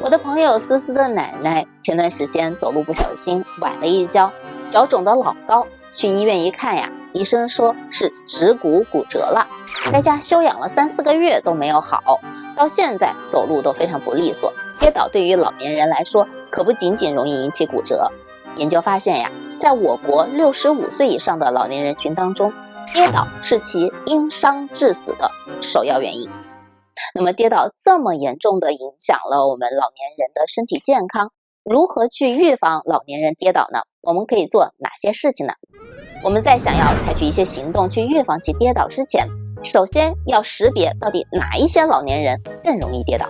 我的朋友思思的奶奶前段时间走路不小心崴了一跤，脚肿得老高，去医院一看呀，医生说是指骨骨折了，在家休养了三四个月都没有好，到现在走路都非常不利索。跌倒对于老年人来说，可不仅仅容易引起骨折。研究发现呀，在我国六十五岁以上的老年人群当中，跌倒是其因伤致死的首要原因。那么跌倒这么严重的影响了我们老年人的身体健康，如何去预防老年人跌倒呢？我们可以做哪些事情呢？我们在想要采取一些行动去预防其跌倒之前，首先要识别到底哪一些老年人更容易跌倒。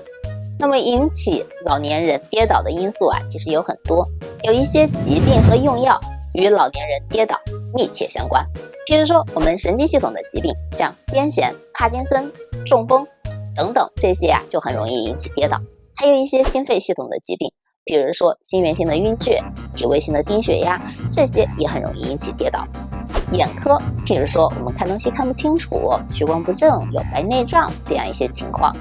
那么引起老年人跌倒的因素啊，其实有很多，有一些疾病和用药与老年人跌倒密切相关。譬如说，我们神经系统的疾病，像癫痫、帕金森、中风。等等，这些啊就很容易引起跌倒。还有一些心肺系统的疾病，比如说心源性的晕厥、体位性的低血压，这些也很容易引起跌倒。眼科，譬如说我们看东西看不清楚、屈光不正、有白内障这样一些情况，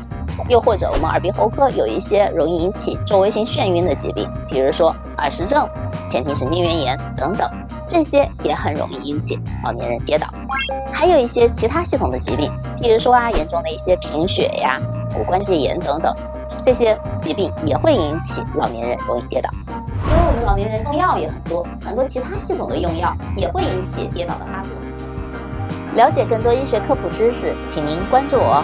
又或者我们耳鼻喉科有一些容易引起周围性眩晕的疾病，比如说耳石症、前庭神经元炎等等。这些也很容易引起老年人跌倒，还有一些其他系统的疾病，譬如说啊，严重的一些贫血呀、骨关节炎等等，这些疾病也会引起老年人容易跌倒。因为我们老年人用药也很多，很多其他系统的用药也会引起跌倒的发作。了解更多医学科普知识，请您关注我。